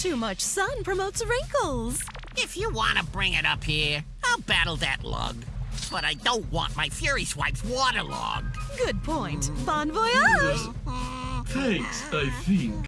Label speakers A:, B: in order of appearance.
A: Too much sun promotes wrinkles.
B: If you want to bring it up here, I'll battle that lug. But I don't want my Fury Swipes waterlogged.
A: Good point. Bon voyage!
C: Thanks, I think.